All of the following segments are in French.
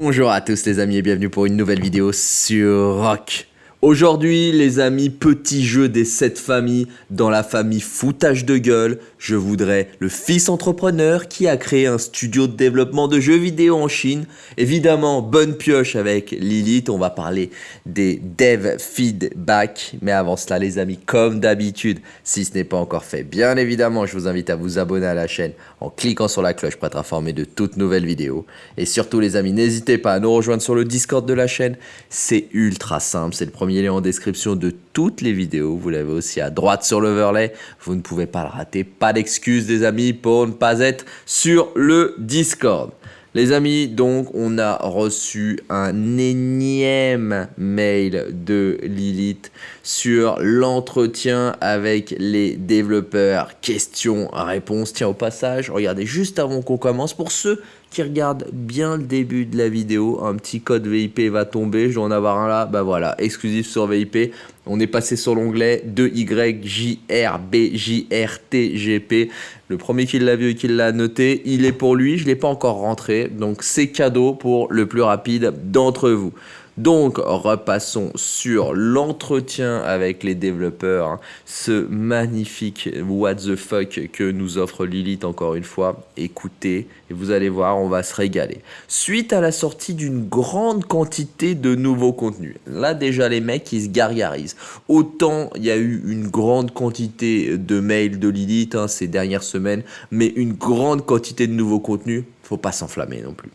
Bonjour à tous les amis et bienvenue pour une nouvelle vidéo sur Rock. Aujourd'hui les amis, petit jeu des 7 familles dans la famille foutage de gueule. Je voudrais le fils entrepreneur qui a créé un studio de développement de jeux vidéo en Chine. Évidemment, bonne pioche avec Lilith, on va parler des dev feedback. Mais avant cela les amis, comme d'habitude, si ce n'est pas encore fait, bien évidemment, je vous invite à vous abonner à la chaîne en cliquant sur la cloche pour être informé de toutes nouvelles vidéos. Et surtout les amis, n'hésitez pas à nous rejoindre sur le Discord de la chaîne. C'est ultra simple, c'est le premier lien en description de toutes les vidéos. Vous l'avez aussi à droite sur l'overlay. Vous ne pouvez pas le rater. D'excuses des amis pour ne pas être sur le Discord. Les amis, donc on a reçu un énième mail de Lilith sur l'entretien avec les développeurs. Questions, réponses. Tiens, au passage, regardez juste avant qu'on commence, pour ceux qui regardent bien le début de la vidéo, un petit code VIP va tomber, je dois en avoir un là, bah voilà, exclusif sur VIP. On est passé sur l'onglet 2YJRBJRTGP. Le premier qui l'a vu et qui l'a noté, il est pour lui, je ne l'ai pas encore rentré, donc c'est cadeau pour le plus rapide d'entre vous. Donc, repassons sur l'entretien avec les développeurs, hein. ce magnifique what the fuck que nous offre Lilith encore une fois. Écoutez, et vous allez voir, on va se régaler. Suite à la sortie d'une grande quantité de nouveaux contenus, là déjà les mecs ils se gargarisent. Autant il y a eu une grande quantité de mails de Lilith hein, ces dernières semaines, mais une grande quantité de nouveaux contenus, faut pas s'enflammer non plus.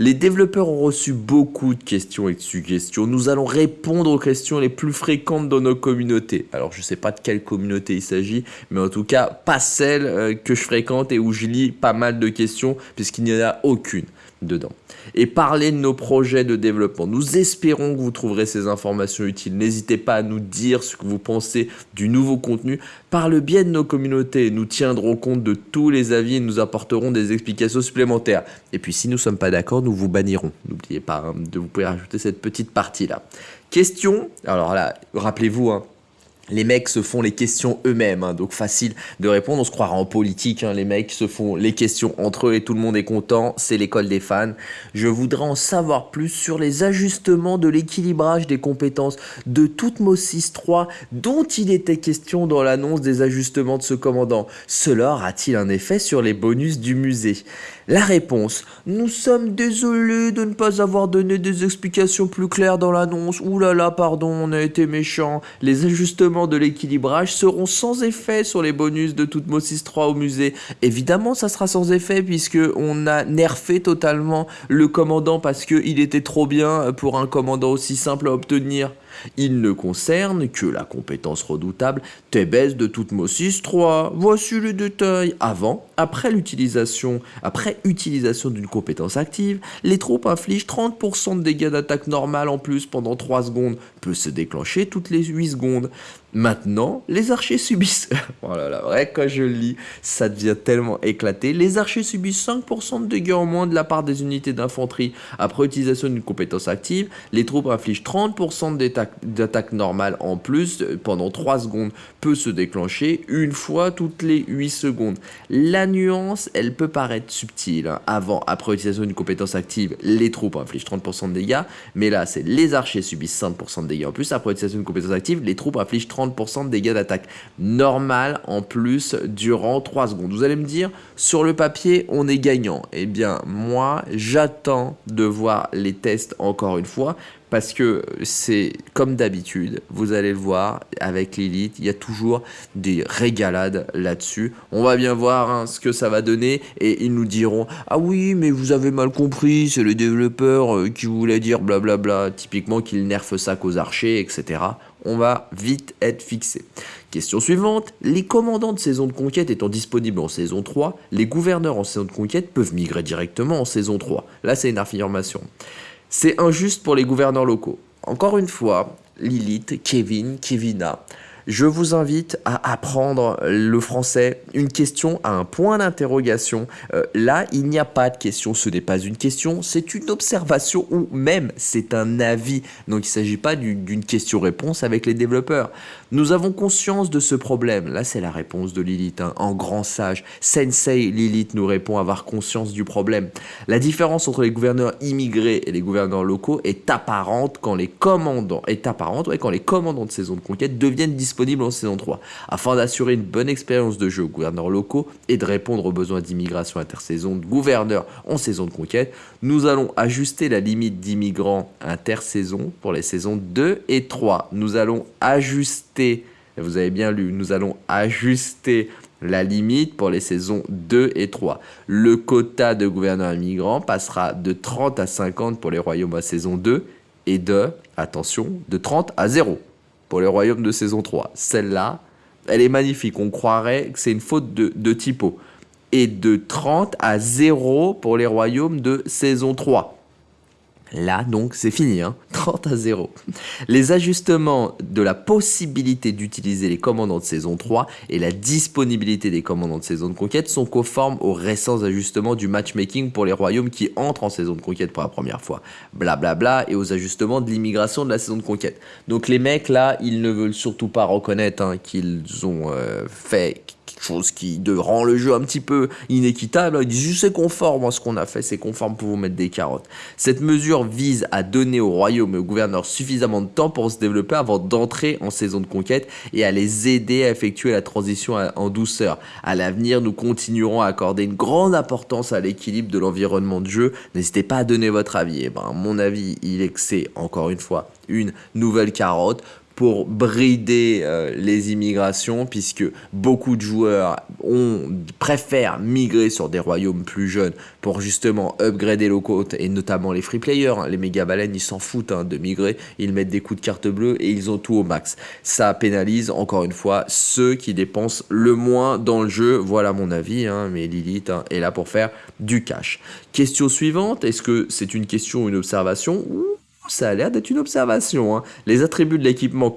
Les développeurs ont reçu beaucoup de questions et de suggestions. Nous allons répondre aux questions les plus fréquentes dans nos communautés. Alors je ne sais pas de quelle communauté il s'agit, mais en tout cas pas celle euh, que je fréquente et où je lis pas mal de questions puisqu'il n'y en a aucune dedans. Et parler de nos projets de développement. Nous espérons que vous trouverez ces informations utiles. N'hésitez pas à nous dire ce que vous pensez du nouveau contenu par le biais de nos communautés. Nous tiendrons compte de tous les avis et nous apporterons des explications supplémentaires. Et puis si nous ne sommes pas d'accord, nous vous bannirons. N'oubliez pas hein, de vous pouvez rajouter cette petite partie-là. Question, alors là, rappelez-vous, hein, les mecs se font les questions eux-mêmes, hein, donc facile de répondre. On se croira en politique, hein, les mecs se font les questions entre eux et tout le monde est content. C'est l'école des fans. Je voudrais en savoir plus sur les ajustements de l'équilibrage des compétences de Toutmos 3 dont il était question dans l'annonce des ajustements de ce commandant. Cela aura-t-il un effet sur les bonus du musée? La réponse. Nous sommes désolés de ne pas avoir donné des explications plus claires dans l'annonce. Ouh là là, pardon, on a été méchants. Les ajustements de l'équilibrage seront sans effet sur les bonus de Toutmos 3 au musée. Évidemment, ça sera sans effet puisque on a nerfé totalement le commandant parce qu'il était trop bien pour un commandant aussi simple à obtenir. Il ne concerne que la compétence redoutable Tebes de Toutmos 3. Voici le détail. Avant, après l'utilisation, utilisation d'une compétence active, les troupes infligent 30% de dégâts d'attaque normale en plus pendant 3 secondes, peut se déclencher toutes les 8 secondes. Maintenant, les archers subissent... oh là là, quand je lis, ça devient tellement éclaté. Les archers subissent 5% de dégâts en moins de la part des unités d'infanterie. Après utilisation d'une compétence active, les troupes infligent 30% d'attaque normale en plus pendant 3 secondes. Peut se déclencher une fois toutes les 8 secondes. La nuance, elle peut paraître subtile. Hein. Avant, après utilisation d'une compétence active, les troupes infligent 30% de dégâts. Mais là, c'est les archers subissent 5% de dégâts en plus. Après utilisation d'une compétence active, les troupes infligent 30% 30% de dégâts d'attaque normal en plus durant 3 secondes. Vous allez me dire, sur le papier, on est gagnant. Eh bien, moi, j'attends de voir les tests encore une fois parce que c'est comme d'habitude, vous allez le voir avec Lilith, il y a toujours des régalades là-dessus. On va bien voir hein, ce que ça va donner et ils nous diront « Ah oui, mais vous avez mal compris, c'est le développeur euh, qui voulait dire blablabla, typiquement qu'il nerfe ça qu'aux archers, etc. » on va vite être fixé. Question suivante, les commandants de saison de conquête étant disponibles en saison 3, les gouverneurs en saison de conquête peuvent migrer directement en saison 3. Là, c'est une affirmation. C'est injuste pour les gouverneurs locaux. Encore une fois, Lilith, Kevin, Kevina, Je vous invite à apprendre le français. Une question à un point d'interrogation. Euh, là, il n'y a pas de question. Ce n'est pas une question, c'est une observation ou même c'est un avis. Donc il ne s'agit pas d'une question-réponse avec les développeurs. Nous avons conscience de ce problème. Là, c'est la réponse de Lilith, hein. en grand sage. Sensei Lilith nous répond avoir conscience du problème. La différence entre les gouverneurs immigrés et les gouverneurs locaux est apparente quand les commandants, est apparente, quand les commandants de saison de conquête deviennent disponibles en saison 3. Afin d'assurer une bonne expérience de jeu aux gouverneurs locaux et de répondre aux besoins d'immigration intersaison de gouverneurs en saison de conquête, nous allons ajuster la limite d'immigrants intersaison pour les saisons 2 et 3. Nous allons ajuster vous avez bien lu, nous allons ajuster la limite pour les saisons 2 et 3. Le quota de gouverneurs immigrants passera de 30 à 50 pour les royaumes à saison 2 et de, attention, de 30 à 0 pour les royaumes de saison 3. Celle-là, elle est magnifique. On croirait que c'est une faute de, de typo. Et de 30 à 0 pour les royaumes de saison 3. Là, donc, c'est fini, hein 30 à 0. Les ajustements de la possibilité d'utiliser les commandants de saison 3 et la disponibilité des commandants de saison de conquête sont conformes aux récents ajustements du matchmaking pour les royaumes qui entrent en saison de conquête pour la première fois. Blablabla, bla bla, et aux ajustements de l'immigration de la saison de conquête. Donc les mecs, là, ils ne veulent surtout pas reconnaître hein, qu'ils ont euh, fait chose qui rend le jeu un petit peu inéquitable. Ils disent c'est conforme à ce qu'on a fait, c'est conforme pour vous mettre des carottes. Cette mesure vise à donner au royaume et au gouverneur suffisamment de temps pour se développer avant d'entrer en saison de conquête et à les aider à effectuer la transition en douceur. À l'avenir, nous continuerons à accorder une grande importance à l'équilibre de l'environnement de jeu. N'hésitez pas à donner votre avis. Eh ben, mon avis, il est que c'est encore une fois une nouvelle carotte pour brider euh, les immigrations puisque beaucoup de joueurs ont, préfèrent migrer sur des royaumes plus jeunes pour justement upgrader le côte et notamment les free players. Hein. Les méga baleines ils s'en foutent hein, de migrer, ils mettent des coups de carte bleue et ils ont tout au max. Ça pénalise encore une fois ceux qui dépensent le moins dans le jeu. Voilà mon avis, hein, mais Lilith est là pour faire du cash. Question suivante, est-ce que c'est une question ou une observation? Ça a l'air d'être une observation. Hein. Les attributs de l'équipement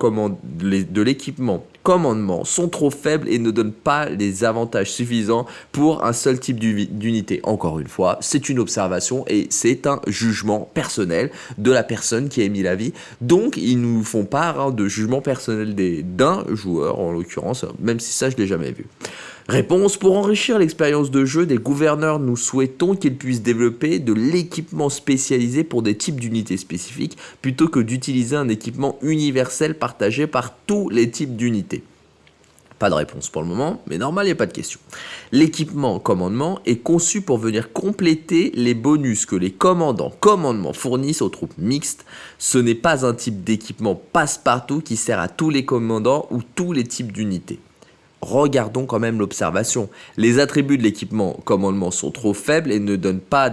l'équipement commandement sont trop faibles et ne donnent pas les avantages suffisants pour un seul type d'unité. Encore une fois, c'est une observation et c'est un jugement personnel de la personne qui a émis l'avis. Donc, ils nous font part hein, de jugement personnel d'un joueur, en l'occurrence, même si ça, je l'ai jamais vu. Réponse Pour enrichir l'expérience de jeu des gouverneurs, nous souhaitons qu'ils puissent développer de l'équipement spécialisé pour des types d'unités spécifiques plutôt que d'utiliser un équipement universel partagé par tous les types d'unités. Pas de réponse pour le moment, mais normal, il n'y a pas de question. L'équipement commandement est conçu pour venir compléter les bonus que les commandants commandement fournissent aux troupes mixtes. Ce n'est pas un type d'équipement passe-partout qui sert à tous les commandants ou tous les types d'unités regardons quand même l'observation. Les attributs de l'équipement commandement sont trop faibles et ne donnent pas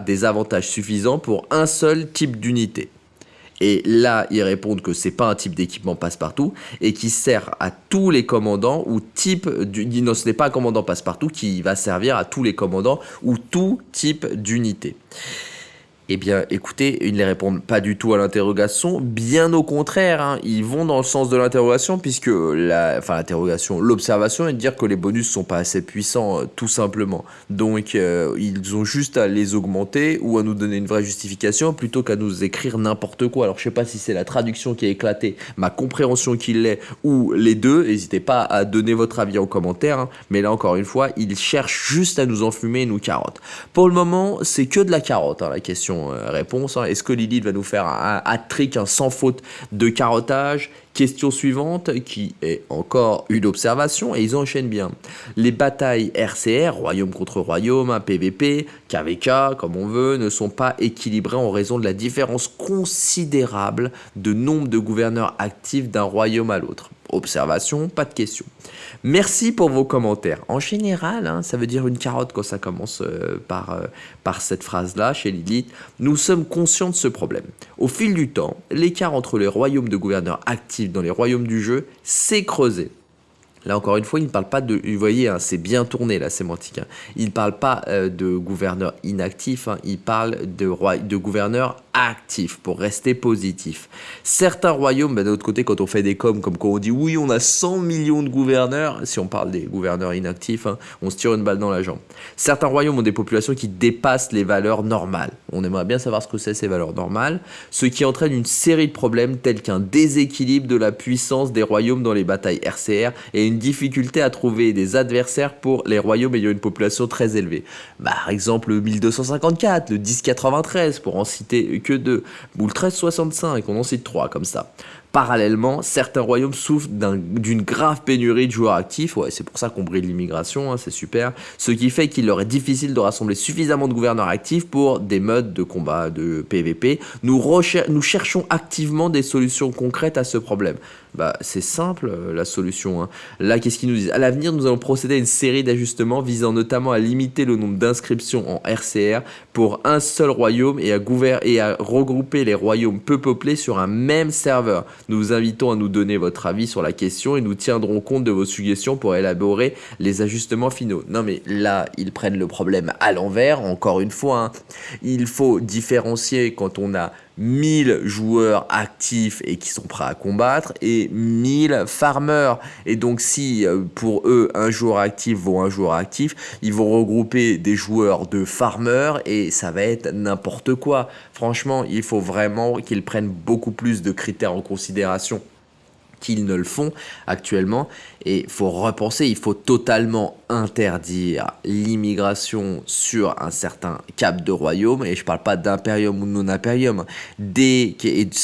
des avantages suffisants pour un seul type d'unité. Et là, ils répondent que c'est pas un type d'équipement passe-partout et qui sert à tous les commandants ou type non, ce n'est pas un commandant passe-partout qui va servir à tous les commandants ou tout type d'unité. Eh bien, écoutez, ils ne répondent pas du tout à l'interrogation, bien au contraire, hein. ils vont dans le sens de l'interrogation, puisque l'interrogation, l'observation est de dire que les bonus sont pas assez puissants, euh, tout simplement. Donc, euh, ils ont juste à les augmenter ou à nous donner une vraie justification, plutôt qu'à nous écrire n'importe quoi. Alors, je sais pas si c'est la traduction qui a éclaté, ma compréhension qui l'est, ou les deux, n'hésitez pas à donner votre avis en commentaire, hein. mais là, encore une fois, ils cherchent juste à nous enfumer et nous carotte. Pour le moment, c'est que de la carotte, hein, la question euh, réponse. Hein. Est-ce que Lilith va nous faire un hat-trick, un sans faute de carottage? Question suivante, qui est encore une observation, et ils enchaînent bien. Les batailles RCR, royaume contre royaume, PVP, KVK, comme on veut, ne sont pas équilibrées en raison de la différence considérable de nombre de gouverneurs actifs d'un royaume à l'autre. Observation, pas de question. Merci pour vos commentaires. En général, hein, ça veut dire une carotte quand ça commence euh, par, euh, par cette phrase-là chez Lilith. Nous sommes conscients de ce problème. Au fil du temps, l'écart entre les royaumes de gouverneurs actifs dans les royaumes du jeu s'est creusé. Là encore une fois, il ne parle pas de, vous voyez, hein, c'est bien tourné la sémantique. Hein. Il ne parle pas euh, de gouverneurs inactifs, il parle de, de gouverneurs actif pour rester positif. Certains royaumes, bah, d'un autre côté, quand on fait des coms, comme quand on dit oui, on a 100 millions de gouverneurs, si on parle des gouverneurs inactifs, hein, on se tire une balle dans la jambe. Certains royaumes ont des populations qui dépassent les valeurs normales. On aimerait bien savoir ce que c'est ces valeurs normales, ce qui entraîne une série de problèmes tels qu'un déséquilibre de la puissance des royaumes dans les batailles RCR et difficulté à trouver des adversaires pour les royaumes ayant une population très élevée. Par exemple le 1254, le 1093 pour en citer que deux, ou le 1365, on en cite trois comme ça. Parallèlement, certains royaumes souffrent d'une grave pénurie de joueurs actifs, ouais, c'est pour ça qu'on brille l'immigration, hein, c'est super, ce qui fait qu'il leur est difficile de rassembler suffisamment de gouverneurs actifs pour des modes de combat de PVP. Nous, cherchons activement des solutions concrètes à ce problème. Bah, c'est simple euh, la solution. Hein. Là, qu'est-ce qu'ils nous disent? À l'avenir, nous allons procéder à une série d'ajustements visant notamment à limiter le nombre d'inscriptions en RCR pour un seul royaume et à, et à regrouper les royaumes peu peuplés sur un même serveur. Nous vous invitons à nous donner votre avis sur la question et nous tiendrons compte de vos suggestions pour élaborer les ajustements finaux. Non mais là, ils prennent le problème à l'envers, encore une fois. Hein. Il faut différencier quand on a 1000 joueurs actifs et qui sont prêts à combattre et 1000 farmers. Et donc si euh, pour eux un joueur actif vaut un joueur actif, ils vont regrouper des joueurs de farmers et ça va être n'importe quoi. Franchement, il faut vraiment qu'ils prennent beaucoup plus de critères en considération qu'ils ne le font actuellement. Et il faut repenser, il faut totalement interdire l'immigration sur un certain cap de royaume. Et je ne parle pas d'impérium ou de non-impérium. Dès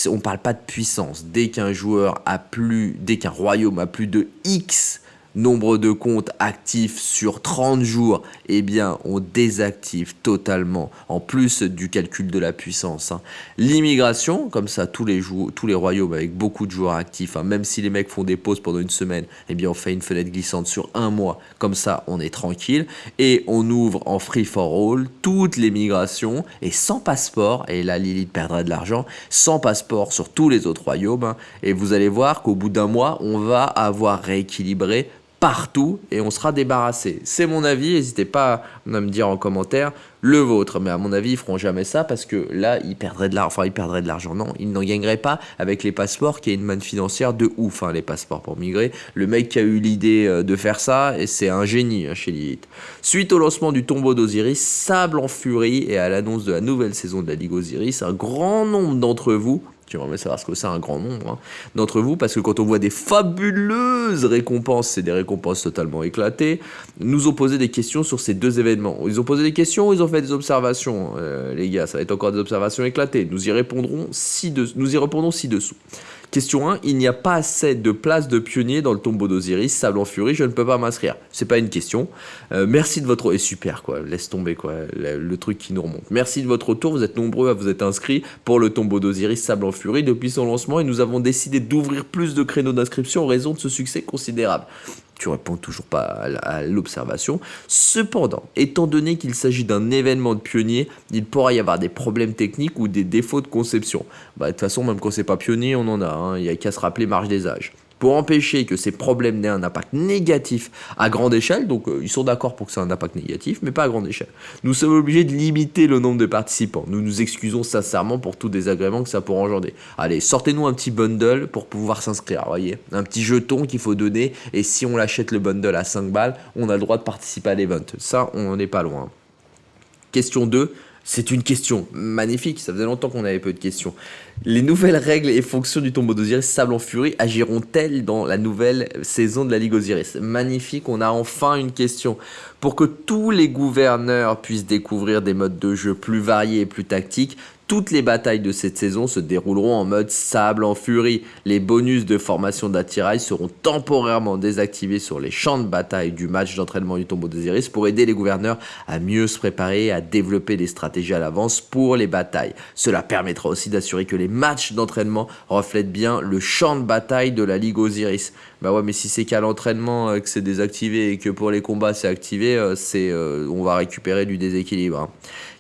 on ne parle pas de puissance. Dès qu'un joueur a plus, dès qu'un royaume a plus de X nombre de comptes actifs sur 30 jours, eh bien, on désactive totalement, en plus du calcul de la puissance. Hein. L'immigration, comme ça, tous les, tous les royaumes avec beaucoup de joueurs actifs, hein, même si les mecs font des pauses pendant une semaine, eh bien, on fait une fenêtre glissante sur un mois, comme ça, on est tranquille, et on ouvre en free for all toutes les migrations, et sans passeport, et là, Lilith perdra de l'argent, sans passeport sur tous les autres royaumes, hein. et vous allez voir qu'au bout d'un mois, on va avoir rééquilibré partout et on sera débarrassé. C'est mon avis, n'hésitez pas à me dire en commentaire le vôtre. Mais à mon avis, ils feront jamais ça parce que là, ils perdraient de l'argent. Enfin, ils perdraient de l'argent. Non, ils n'en gagneraient pas avec les passeports qui est une manne financière de ouf, hein, les passeports pour migrer. Le mec qui a eu l'idée euh, de faire ça, c'est un génie hein, chez Lilith. Suite au lancement du tombeau d'Osiris, sable en furie et à l'annonce de la nouvelle saison de la Ligue Osiris, un grand nombre d'entre vous tu vas savoir ce que c'est un grand nombre hein, d'entre vous, parce que quand on voit des fabuleuses récompenses, c'est des récompenses totalement éclatées, nous ont posé des questions sur ces deux événements. Ils ont posé des questions, ils ont fait des observations, euh, les gars, ça va être encore des observations éclatées. Nous y répondrons ci-dessous. Question 1, il n'y a pas assez de place de pionnier dans le tombeau d'Osiris, sable en furie, je ne peux pas m'inscrire. C'est pas une question. Euh, merci de votre... Et super quoi, laisse tomber quoi, le, truc qui nous remonte. Merci de votre retour, vous êtes nombreux à vous être inscrits pour le tombeau d'Osiris, sable en furie depuis son lancement et nous avons décidé d'ouvrir plus de créneaux d'inscription en raison de ce succès considérable tu réponds toujours pas à l'observation. Cependant, étant donné qu'il s'agit d'un événement de pionnier, il pourrait y avoir des problèmes techniques ou des défauts de conception. Bah, de toute façon, même quand c'est pas pionnier, on en a. Hein. Il n'y a qu'à se rappeler marge des âges pour empêcher que ces problèmes n'aient un impact négatif à grande échelle, donc euh, ils sont d'accord pour que ça ait un impact négatif, mais pas à grande échelle. Nous sommes obligés de limiter le nombre de participants. Nous nous excusons sincèrement pour tout désagrément que ça pourrait engendrer. Allez, sortez-nous un petit bundle pour pouvoir s'inscrire, voyez. Un petit jeton qu'il faut donner, et si on l'achète le bundle à 5 balles, on a le droit de participer à l'event. Ça, on n'est pas loin. Question 2, c'est une question magnifique, ça faisait longtemps qu'on avait peu de questions. Les nouvelles règles et fonctions du tombeau d'Osiris Sable en Furie agiront-elles dans la nouvelle saison de la Ligue Osiris? Magnifique, on a enfin une question. Pour que tous les gouverneurs puissent découvrir des modes de jeu plus variés et plus tactiques, toutes les batailles de cette saison se dérouleront en mode sable en furie. Les bonus de formation d'attirail seront temporairement désactivés sur les champs de bataille du match d'entraînement du tombeau d'Osiris pour aider les gouverneurs à mieux se préparer et à développer des stratégies à l'avance pour les batailles. Cela permettra aussi d'assurer que les matchs d'entraînement reflètent bien le champ de bataille de la Ligue Osiris. Bah ouais mais si c'est qu'à l'entraînement euh, que c'est désactivé et que pour les combats c'est activé, euh, c'est euh, on va récupérer du déséquilibre. Hein.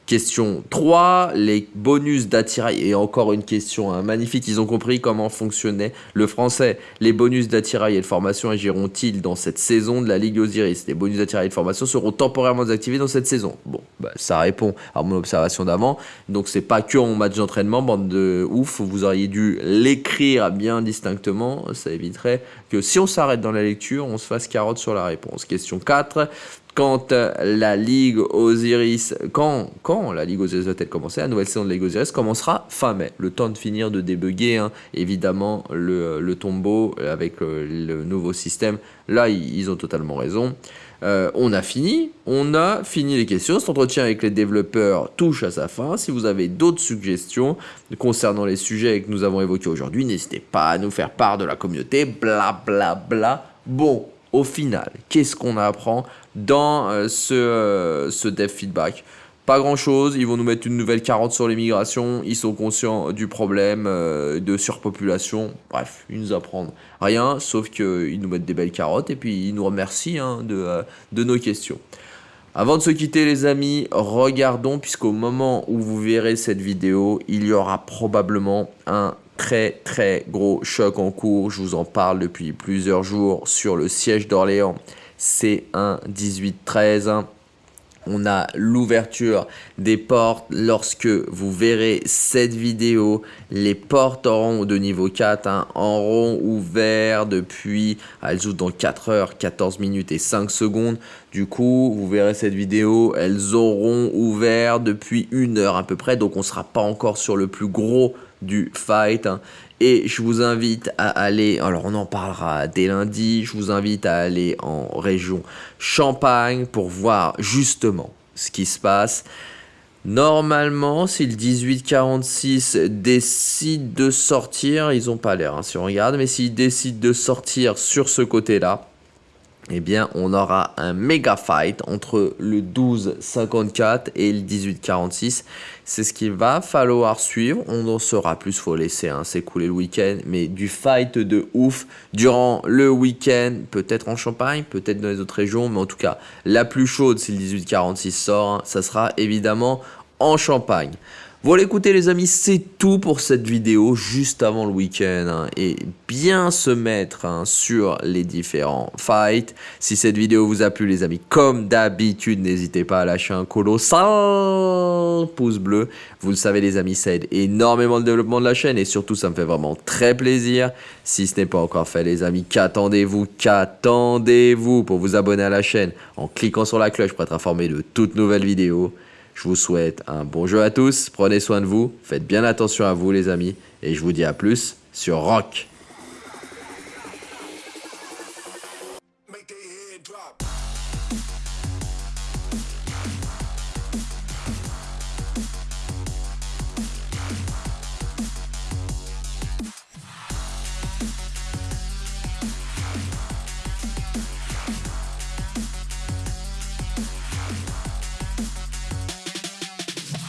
Question 3, les bonus d'attirail. Et encore une question hein, magnifique, ils ont compris comment fonctionnait le français. Les bonus d'attirail et de formation agiront-ils dans cette saison de la Ligue Osiris? Les bonus d'attirail et de formation seront temporairement désactivés dans cette saison. Bon, bah, ça répond à mon observation d'avant. Donc c'est pas que en match d'entraînement, bande de ouf, vous auriez dû l'écrire bien distinctement. Ça éviterait que si on s'arrête dans la lecture, on se fasse carotte sur la réponse. Question 4, quand la Ligue Osiris, quand, quand la Ligue Osiris va-t-elle commencer La nouvelle saison de la Ligue Osiris commencera fin mai. Le temps de finir de débugger, hein, évidemment, le, le, tombeau avec euh, le, nouveau système. Là, ils, ont totalement raison. Euh, on a fini, on a fini les questions. Cet entretien avec les développeurs touche à sa fin. Si vous avez d'autres suggestions concernant les sujets que nous avons évoqués aujourd'hui, n'hésitez pas à nous faire part de la communauté. Bla bla bla. Bon, au final, qu'est-ce qu'on apprend dans euh, ce, euh, ce dev feedback. Pas grand chose, ils vont nous mettre une nouvelle carotte sur l'immigration, ils sont conscients du problème euh, de surpopulation, bref, ils nous apprennent rien, sauf qu'ils nous mettent des belles carottes et puis ils nous remercient hein, de, de nos questions. Avant de se quitter les amis, regardons, puisqu'au moment où vous verrez cette vidéo, il y aura probablement un très très gros choc en cours, je vous en parle depuis plusieurs jours sur le siège d'Orléans c'est un 18-13. On a l'ouverture des portes. Lorsque vous verrez cette vidéo, les portes auront de niveau 4 hein, auront ouvert depuis, elles ouvrent dans 4 heures, 14 minutes et 5 secondes. Du coup, vous verrez cette vidéo, elles auront ouvert depuis une heure à peu près. Donc, on ne sera pas encore sur le plus gros du fight. Hein. Et je vous invite à aller, alors on en parlera dès lundi, je vous invite à aller en région Champagne pour voir justement ce qui se passe. Normalement, si le 1846 décide de sortir, ils n'ont pas l'air hein, si on regarde, mais s'ils décident de sortir sur ce côté-là, eh bien, on aura un méga fight entre le 12-54 et le 18-46. C'est ce qu'il va falloir suivre. On en saura plus, faut laisser hein, s'écouler le week-end. Mais du fight de ouf durant le week-end, peut-être en Champagne, peut-être dans les autres régions. Mais en tout cas, la plus chaude si le 18-46 sort, hein, ça sera évidemment en Champagne. Voilà écoutez les amis, c'est tout pour cette vidéo juste avant le week-end hein, et bien se mettre hein, sur les différents fights. Si cette vidéo vous a plu les amis, comme d'habitude, n'hésitez pas à lâcher un colossal pouce bleu. Vous le savez les amis, ça aide énormément le développement de la chaîne et surtout ça me fait vraiment très plaisir. Si ce n'est pas encore fait les amis, qu'attendez-vous Qu'attendez-vous pour vous abonner à la chaîne en cliquant sur la cloche pour être informé de toutes nouvelles vidéos je vous souhaite un bon jeu à tous, prenez soin de vous, faites bien attention à vous les amis, et je vous dis à plus sur Rock.